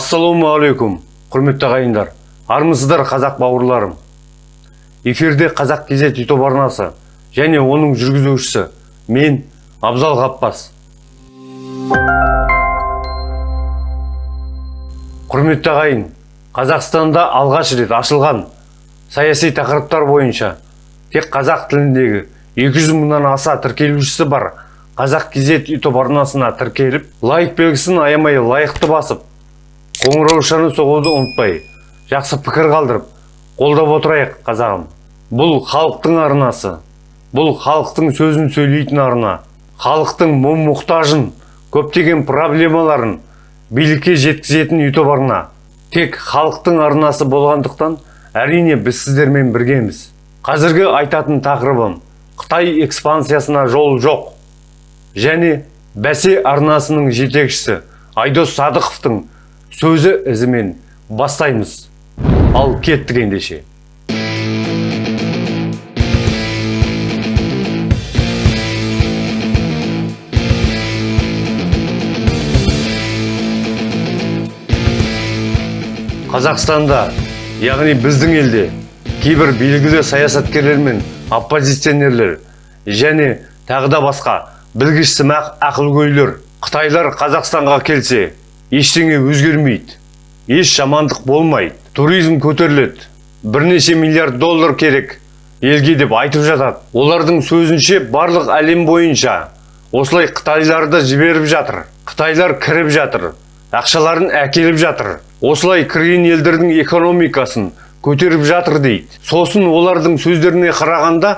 ассалаумағалейкум құрметті ағайындар. Армысыздар қазақ бауырларым. Эфирде қазақ кезет ютуб арнасы және оның жүргізушісі мен абзал ғаппас құрметті ағайын қазақстанда алғаш рет ашылған саяси тақырыптар бойынша тек қазақ тіліндегі 200 мыңнан аса тіркелушісі бар қазақ кезет ютуб арнасына тіркеліп лайк белгісін аямай лайықты басып қоңыраушаны соғуды ұмытпай жақсы пікір қалдырып қолдап отырайық қазағым. Бұл халықтың арнасы бұл халықтың сөзін сөйлейтін арна халықтың мұң мұқтажын көптеген проблемаларын билікке жеткізетін ютуб арна. Тек халықтың арнасы болғандықтан әрине біз сіздермен біргеміз. Қазіргі айтатын тақырыбым қытай экспансиясына жол жоқ. Және бәсе арнасының жетекшісі айдос садықовтың сөзі ізімен бастаймыз ал кеттік ендеше қазақстанда яғни біздің елде кейбір белгілі саясаткерлер мен оппозиционерлер және тағы да басқа білгіш сымақ ақылгөйлер қытайлар қазақстанға келсе ештеңе өзгермейді еш жамандық болмайды. Туризм көтеріледі бірнеше миллиард доллар керек елге деп айтып жатады. Олардың сөзінше барлық әлем бойынша осылай қытайларды жіберіп жатыр қытайлар кіріп жатыр ақшаларын әкеліп жатыр. Осылай кірген елдердің экономикасын көтеріп жатыр дейді. Сосын олардың сөздеріне қарағанда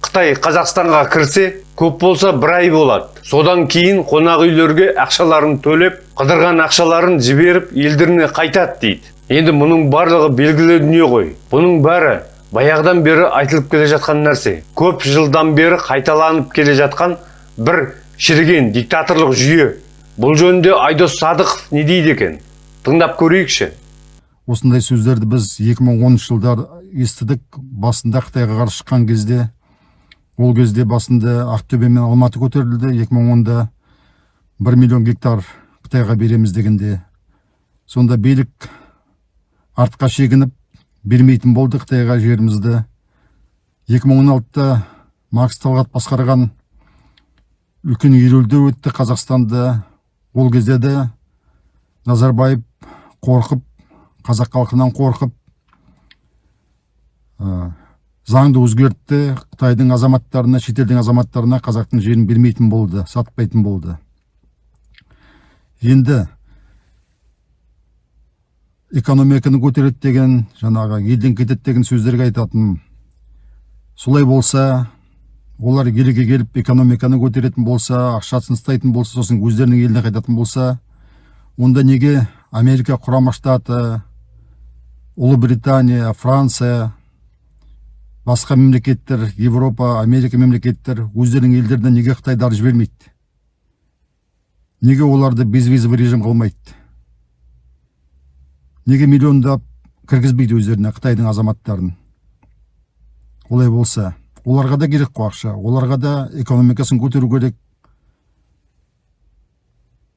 қытай қазақстанға кірсе көп болса бір ай болады. Содан кейін қонақ үйлерге ақшаларын төлеп қыдырған ақшаларын жіберіп елдеріне қайтады дейді. Енді мұның барлығы белгілі дүние ғой. Бұның бәрі баяғыдан бері айтылып келе жатқан нәрсе. Көп жылдан бері қайталанып келе жатқан бір шіріген диктаторлық жүйе. Бұл жөнінде айдос садықов не дейді екен? Тыңдап көрейікші. Осындай сөздерді біз 2010 жылдар естідік. Басында қытайға қарсы шыққан кезде ол кезде басында ақтөбе мен алматы көтерілді 2010-да бір миллион гектар қытайға береміз дегенде. Сонда билік артқа шегініп бермейтін болды қытайға жерімізді. 2016-та макс талғат басқарған үлкен ереуілдер өтті қазақстанда. Ол кезде де назарбаев қорқып қазақ халқынан қорқып заңды өзгертті қытайдың азаматтарына шетелдің азаматтарына қазақтың жерін бермейтін болды сатпайтын болды. Енді экономиканы көтереді деген жаңағы елден кетеді деген сөздерге айтатын солай болса олар елге келіп экономиканы көтеретін болса ақшасын ұстайтын болса сосын өздерінің еліне қайтатын болса онда неге америка құрама штаты ұлыбритания франция басқа мемлекеттер европа америка мемлекеттер өздерінің елдеріне неге қытайдарды жібермейді неге оларды безвизовый режим қылмайды? Неге миллиондап кіргізбейді өздеріне қытайдың азаматтарын? Олай болса оларға да керек қой ақша оларға да экономикасын көтеру керек.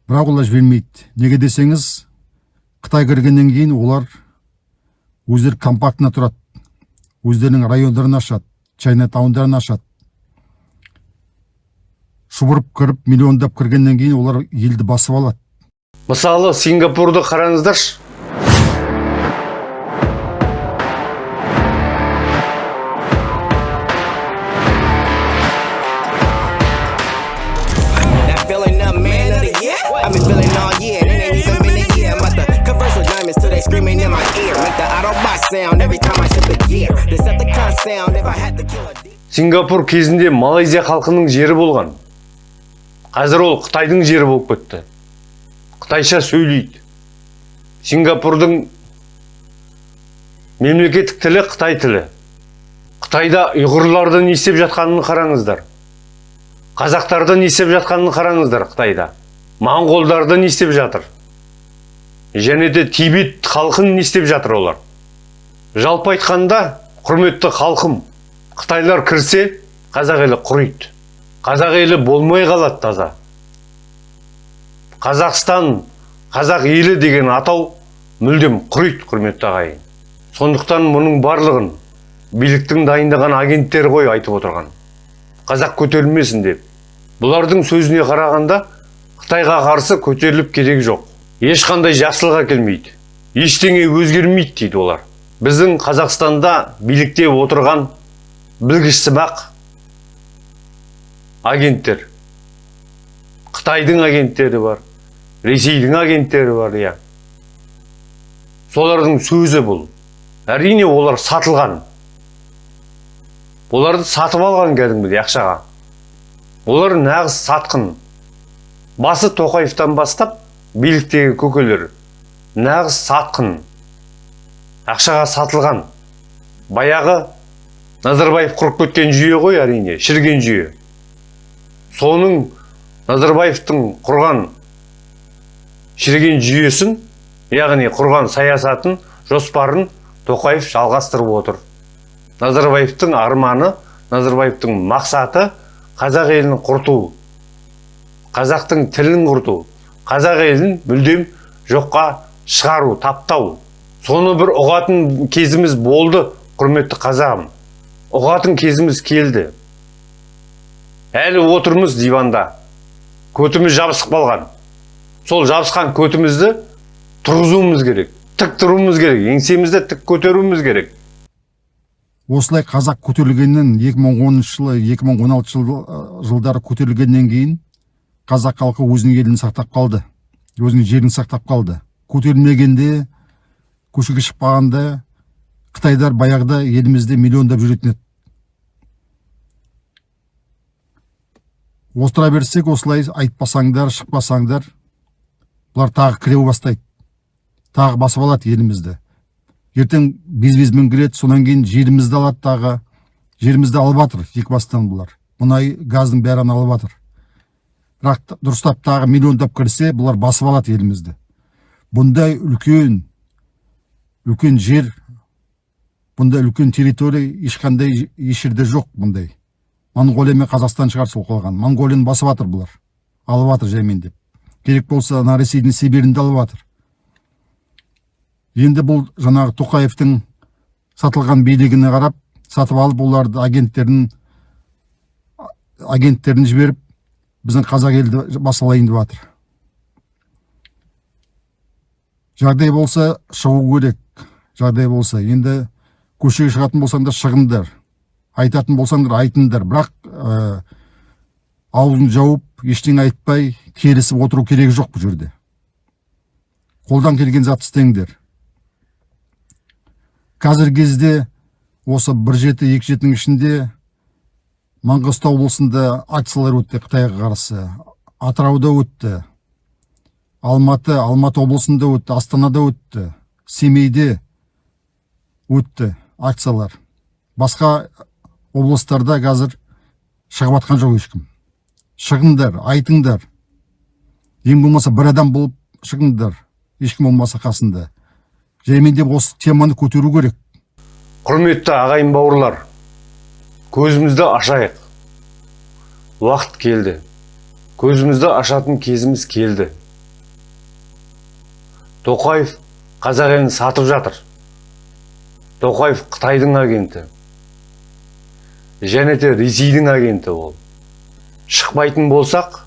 Бірақ олар жібермейді. Неге десеңіз қытай кіргеннен кейін олар өздері компактно тұрады. Өздерінің райондарын ашады чайнатаундарын ашады. Шұбырып кіріп миллиондап кіргеннен кейін олар елді басып алады. Мысалы сингапурды қараңыздаршы. Сингапур кезінде малайзия халқының жері болған. Қазір ол қытайдың жері болып кетті. Қытайша сөйлейді. Сингапурдың мемлекеттік тілі қытай тілі. Қытайда ұйғырларды не істеп жатқанын қараңыздар. Қазақтарды не істеп жатқанын қараңыздар қытайда. Моңғолдарды не істеп жатыр. Және де тибет халқын не істеп жатыр олар. Жалпы айтқанда құрметті халқым қытайлар кірсе қазақ елі құриды. Қазақ елі болмай қалады таза. Қазақстан қазақ елі деген атау мүлдем құриды құрметті ағайын. Сондықтан мұның барлығын биліктің дайындаған агенттері ғой айтып отырған. Қазақ көтерілмесін деп. Бұлардың сөзіне қарағанда қытайға қарсы көтеріліп керек жоқ. Ешқандай жақсылық әкелмейді. Ештеңе өзгермейді дейді олар. Біздің қазақстанда билікте отырған білгішсімақ агенттер. Қытайдың агенттері бар ресейдің агенттері бар иә. Солардың сөзі бұл. Әрине олар сатылған. Оларды сатып алған кәдімгідей ақшаға. Олар нағыз сатқын. Басы тоқаевтан бастап биліктегі көкелер нағыз сатқын. Ақшаға сатылған баяғы назарбаев құрып кеткен жүйе ғой әрине шіріген жүйе. Соның назарбаевтың құрған шіріген жүйесін яғни құрған саясатын жоспарын тоқаев жалғастырып отыр. Назарбаевтың арманы назарбаевтың мақсаты қазақ елін құрту қазақтың тілін құрту қазақ елін мүлдем жоққа шығару таптау. Соны бір ұғатын кезіміз болды құрметті қазағым. Ұғатын кезіміз келді. Әлі отырмыз диванда. Көтіміз жабысып қалған. Сол жабысқан көтімізді тұрғызуымыз керек тік тұруымыз керек еңсемізді тік көтеруіміз керек. Осылай қазақ көтерілгеннен 2010 жылы 2016 жыл, жылдары көтерілгеннен кейін қазақ халқы өзінің елін сақтап қалды өзінің жерін сақтап қалды. Көтерілмегенде көшеге шықпағанда қытайдар баяғыда елімізде миллиондап жүретін еді. Отыра берсек осылай айтпасаңдар шықпасаңдар бұлар тағы кіреу бастайды. Тағы басып алады елімізді. Ертең без безмен кіреді содан кейін жерімізді алады тағы. Жерімізді алып жатыр екі бастан бұлар. Мұнай газдың бәрін алып жатыр. Бірақ дұрыстап тағы миллиондап кірсе бұлар басып алады елімізді. Бұндай үлкен үлкен жер бұндай үлкен территория ешқандай еш жерде жоқ бұндай. Моңғолия мен қазақстан шығар сол қалған. Моңғолияны басып жатыр бұлар. Алып жатыр жаймендеп керек болса ана ресейдің сибирін де алып жатыр енді бұл жаңағы тоқаевтың сатылған билігіне қарап сатып алып оларды агенттерін агенттерін жіберіп біздің қазақ елді басып алайын деп жатыр жағдай болса шығу керек. Жағдай болса енді көшеге шығатын болсаңдар шығыңдар. Айтатын болсаңдар айтыңдар. Бірақ ә, аузын жауып ештеңе айтпай келісіп отыру керегі жоқ бұл жерде. Қолдан келген затты істеңдер. Қазіргі кезде осы бір жеті екі жетінің ішінде маңғыстау облысында акциялар өтті қытайға қарсы. Атырауда өтті. Алматы алматы облысында өтті астанада өтті семейде өтті акциялар. Басқа облыстарда қазір шығып жатқан жоқ ешкім. Шығыңдар айтыңдар. Ең болмаса бір адам болып шығыңдар. Ешкім болмаса қасында. Жаймендеп осы теманы көтеру керек. Құрметті ағайын бауырлар көзімізді ашайық. Уақыт келді. Көзімізді ашатын кезіміз келді. Тоқаев қазақ елін сатып жатыр. Тоқаев қытайдың агенті. Және де ресейдің агенті ол. Шықпайтын болсақ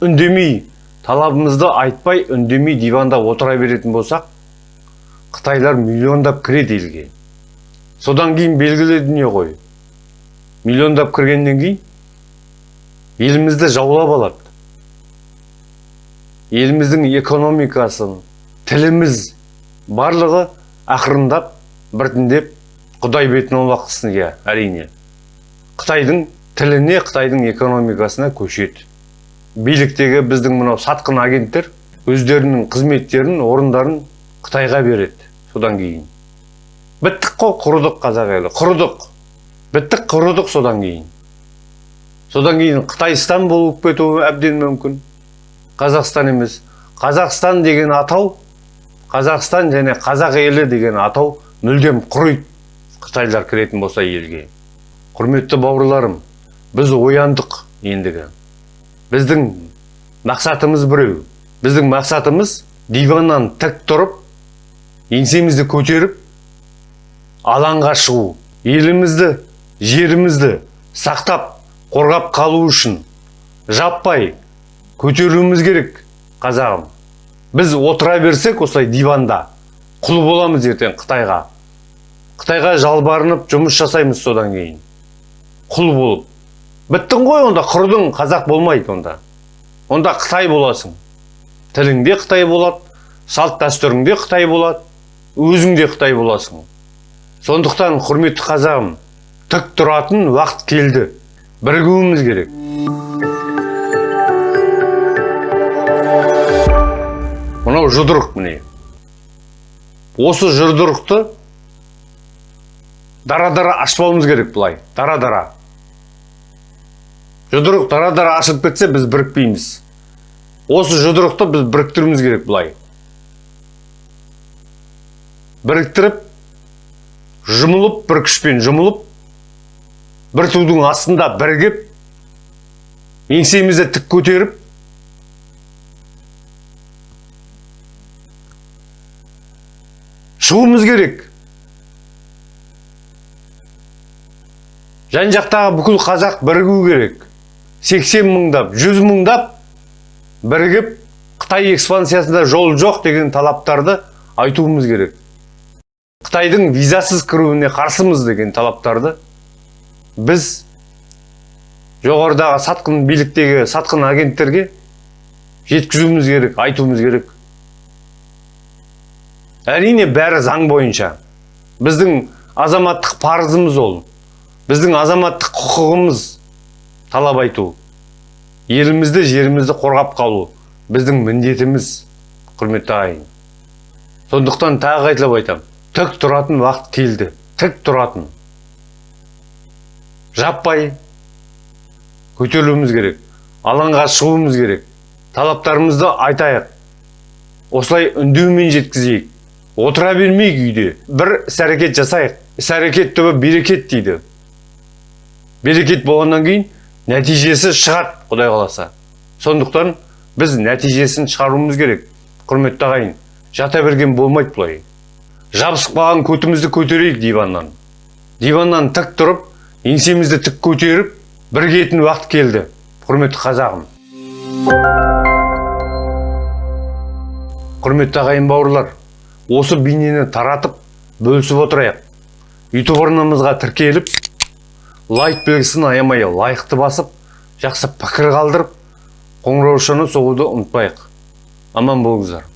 үндемей талабымызды айтпай үндемей диванда отыра беретін болсақ қытайлар миллиондап кіреді елге. Содан кейін белгілі дүние ғой. Миллиондап кіргеннен кейін елімізді жаулап алады. Еліміздің экономикасын тіліміз барлығы ақырындап біртіндеп құдай бетін аулақ иә әрине. Қытайдың тіліне қытайдың экономикасына көшеді. Биліктегі біздің мынау сатқын агенттер өздерінің қызметтерін орындарын қытайға береді содан кейін. Біттік қой құрыдық қазақ елі құрыдық. Біттік құрыдық содан кейін. Содан кейін қытайстан болып кетуі әбден мүмкін. Қазақстан емес. Қазақстан деген атау қазақстан және қазақ елі деген атау мүлдем құриды қытайлар кіретін болса елге. Құрметті бауырларым біз ояндық ендігі. Біздің мақсатымыз біреу. Біздің мақсатымыз диваннан тік тұрып еңсемізді көтеріп алаңға шығу. Елімізді жерімізді сақтап қорғап қалу үшін жаппай көтеруіміз керек қазағым. Біз отыра берсек осылай диванда құл боламыз ертең қытайға. Қытайға жалбарынып жұмыс жасаймыз содан кейін. Құл болып. Біттің ғой онда құрдың қазақ болмайды онда. Онда қытай боласың. Тіліңде қытай болады салт дәстүріңде қытай болады өзің де қытай боласың. Сондықтан құрметті қазағым тік тұратын уақыт келді. Бірігуіміз керек. Мынау жұдырық міне. Осы жұдырықты дара дара ашпауымыз керек былай дара дара жұдырық дара дара ашылып кетсе біз бірікпейміз. Осы жұдырықты біз біріктіруіміз керек былай. Біріктіріп жұмылып бір күшпен жұмылып бір тудың астында бірігіп еңсемізді тік көтеріп шығуымыз керек. Жан жақтағы бүкіл қазақ бірігу керек. 80 мыңдап 100 мыңдап бірігіп қытай экспансиясында жол жоқ деген талаптарды айтуымыз керек. Қытайдың визасыз кіруіне қарсымыз деген талаптарды біз жоғарыдағы сатқын биліктегі сатқын агенттерге жеткізуіміз керек айтуымыз керек. Әрине бәрі заң бойынша. Біздің азаматтық парызымыз ол. Біздің азаматтық құқығымыз талап айту. Елімізді жерімізді қорғап қалу біздің міндетіміз құрметті ағайын. Сондықтан тағы қайталап айтамын тік тұратын уақыт келді. Тік тұратын. Жаппай көтерілуіміз керек. Алаңға шығуымыз керек. Талаптарымызды айтайық. Осылай үндеумен жеткізейік. Отыра бермейік үйде бір іс әрекет жасайық іс әрекет түбі берекет дейді берекет болғаннан кейін нәтижесі шығады құдай қаласа сондықтан біз нәтижесін шығаруымыз керек құрметті ағайын жата берген болмайды бұлай қалған көтімізді көтерейік диваннан диваннан тік тұрып еңсемізді тік көтеріп бірігетін уақыт келді құрметті қазағым құрметті ағайын бауырлар осы бейнені таратып бөлісіп отырайық. Ютуб арнамызға тіркеліп лайк белгісін аямай лайықты басып жақсы пікір қалдырып қоңыраушаны соғуды ұмытпайық. Аман болыңыздар.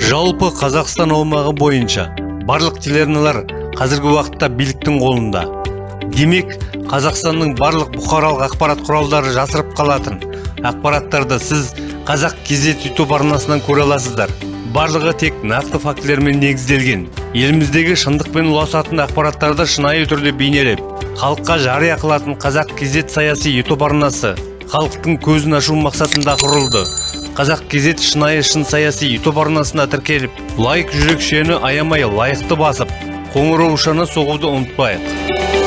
Жалпы қазақстан аумағы бойынша барлық телеарналар қазіргі уақытта биліктің қолында. Демек қазақстанның барлық бұқаралық ақпарат құралдары жасырып қалатын ақпараттарды сіз қазақ кезет ютуб арнасынан көре аласыздар. Барлығы тек нақты фактілермен негізделген. Еліміздегі шындықпен ұласатын ақпараттарды шынайы түрде бейнелеп халыққа жария қылатын қазақ кезет саяси ютуб арнасы халықтың көзін ашу мақсатында құрылды. Қазақ кезет шынайы шын саяси ютуб арнасына тіркеліп лайк жүрекшені аямай лайықты басып қоңыраушаны соғуды ұмытпайық.